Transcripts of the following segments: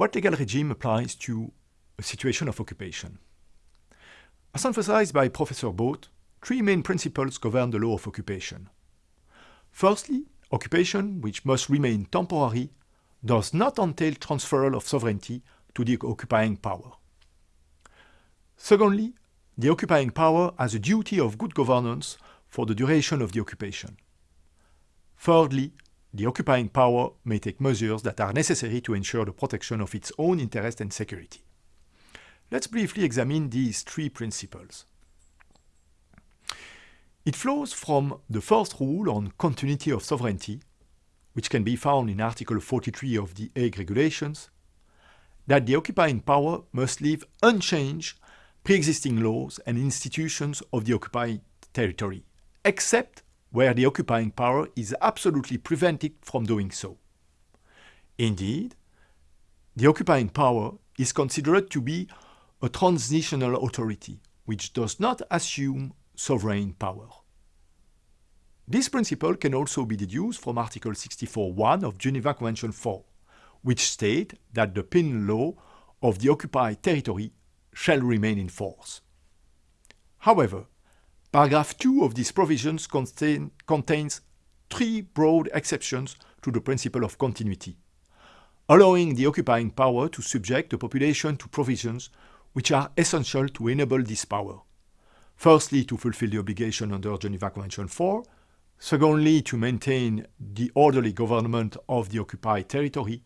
what legal regime applies to a situation of occupation? As emphasized by Professor Bothe, three main principles govern the law of occupation. Firstly, occupation, which must remain temporary, does not entail transferal of sovereignty to the occupying power. Secondly, the occupying power has a duty of good governance for the duration of the occupation. Thirdly, the occupying power may take measures that are necessary to ensure the protection of its own interest and security. Let's briefly examine these three principles. It flows from the first rule on continuity of sovereignty, which can be found in Article 43 of the Hague Regulations, that the occupying power must leave unchanged pre-existing laws and institutions of the occupied territory, except where the occupying power is absolutely prevented from doing so. Indeed, the occupying power is considered to be a transitional authority, which does not assume sovereign power. This principle can also be deduced from Article 64.1 of Geneva Convention 4, which state that the penal law of the occupied territory shall remain in force. However, paragraph 2 of these provisions contain, contains three broad exceptions to the principle of continuity, allowing the occupying power to subject the population to provisions which are essential to enable this power. Firstly, to fulfill the obligation under Geneva Convention 4, secondly, to maintain the orderly government of the occupied territory,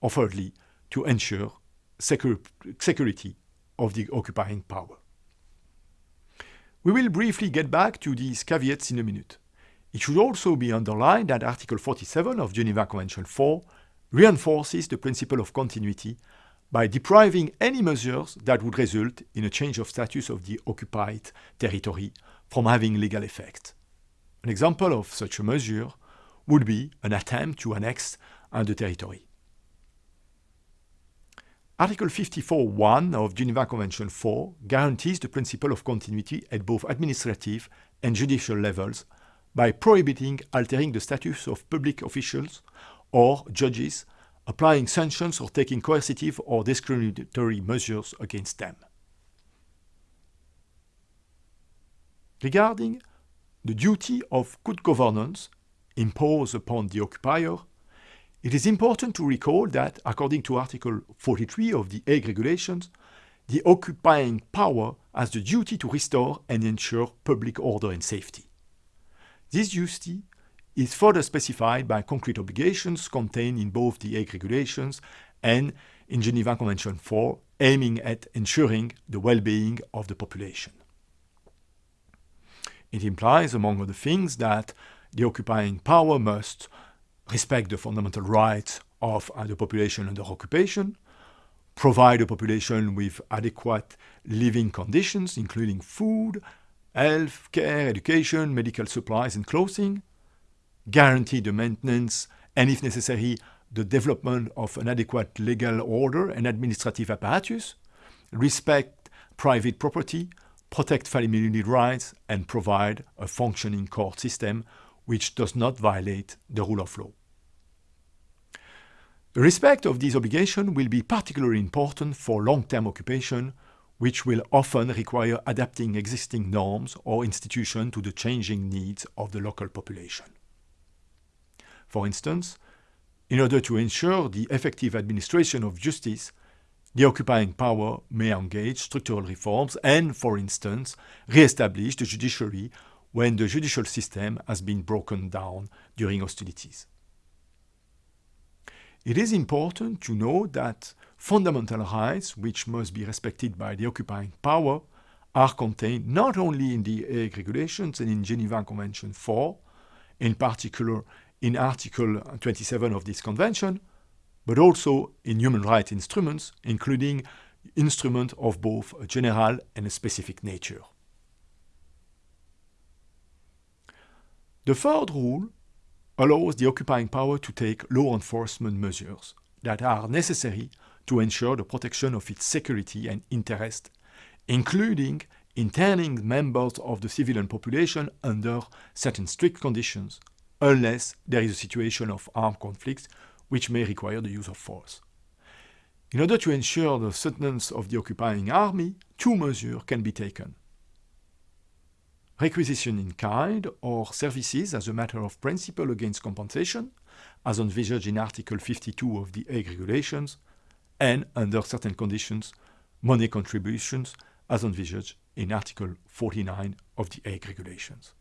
or thirdly, to ensure secur security of the occupying power. We will briefly get back to these caveats in a minute. It should also be underlined that Article 47 of Geneva Convention 4 reinforces the principle of continuity by depriving any measures that would result in a change of status of the occupied territory from having legal effect. An example of such a measure would be an attempt to annex the territory. Article 54.1 of Geneva Convention 4 guarantees the principle of continuity at both administrative and judicial levels by prohibiting altering the status of public officials or judges, applying sanctions or taking coercive or discriminatory measures against them. Regarding the duty of good governance imposed upon the occupier, it is important to recall that, according to Article 43 of the Hague Regulations, the occupying power has the duty to restore and ensure public order and safety. This duty is further specified by concrete obligations contained in both the Hague Regulations and in Geneva Convention 4, aiming at ensuring the well-being of the population. It implies, among other things, that the occupying power must respect the fundamental rights of the population under occupation, provide the population with adequate living conditions, including food, health care, education, medical supplies and clothing, guarantee the maintenance and, if necessary, the development of an adequate legal order and administrative apparatus, respect private property, protect family rights, and provide a functioning court system which does not violate the rule of law. Respect of these obligations will be particularly important for long-term occupation, which will often require adapting existing norms or institutions to the changing needs of the local population. For instance, in order to ensure the effective administration of justice, the occupying power may engage structural reforms and, for instance, re-establish the judiciary when the judicial system has been broken down during hostilities. It is important to know that fundamental rights, which must be respected by the occupying power, are contained not only in the Hague Regulations and in Geneva Convention 4, in particular in Article 27 of this convention, but also in human rights instruments, including instruments of both a general and a specific nature. The third rule allows the occupying power to take law enforcement measures that are necessary to ensure the protection of its security and interest, including interning members of the civilian population under certain strict conditions, unless there is a situation of armed conflict which may require the use of force. In order to ensure the sustenance of the occupying army, two measures can be taken. Requisition in kind or services as a matter of principle against compensation, as envisaged in Article 52 of the Hague Regulations, and, under certain conditions, money contributions as envisaged in Article 49 of the Hague Regulations.